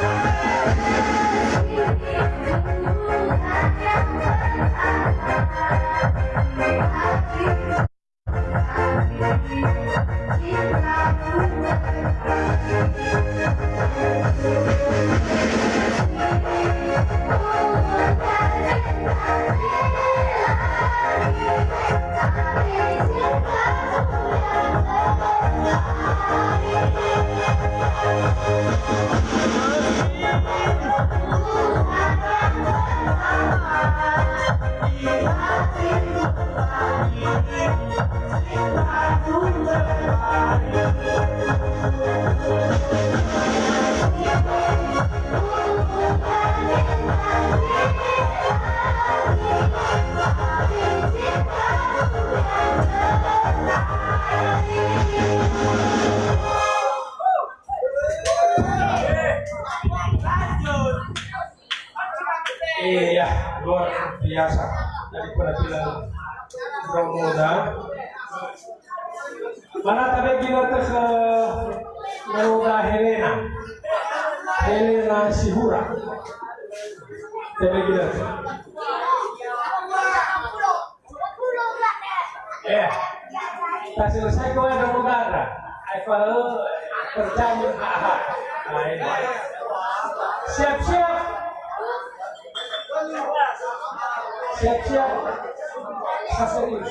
Thank you. Kita ke Romoda Helena, Helena Sihura. Tadi kita. Ya, tak selesai kau ada ahad. Nah, ini. Siap-siap. Siap-siap. Serius.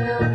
know.